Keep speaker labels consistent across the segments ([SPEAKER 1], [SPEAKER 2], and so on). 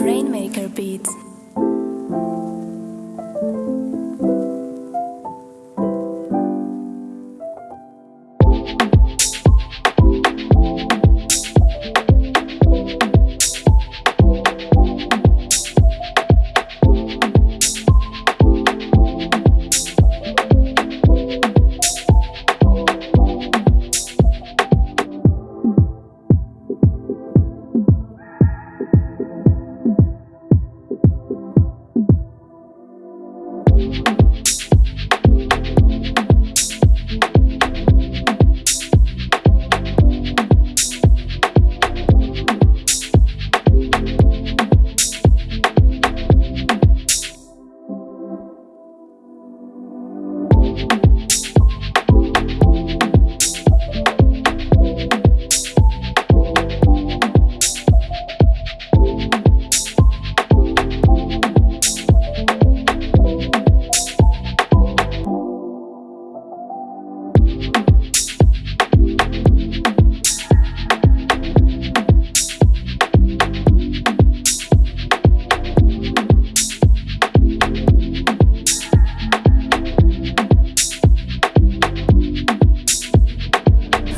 [SPEAKER 1] Rainmaker Beats.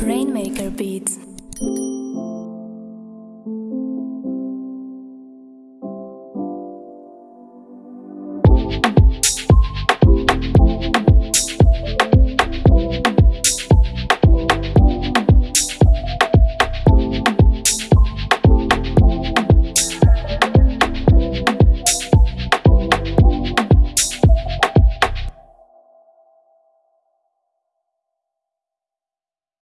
[SPEAKER 1] Rainmaker Beats.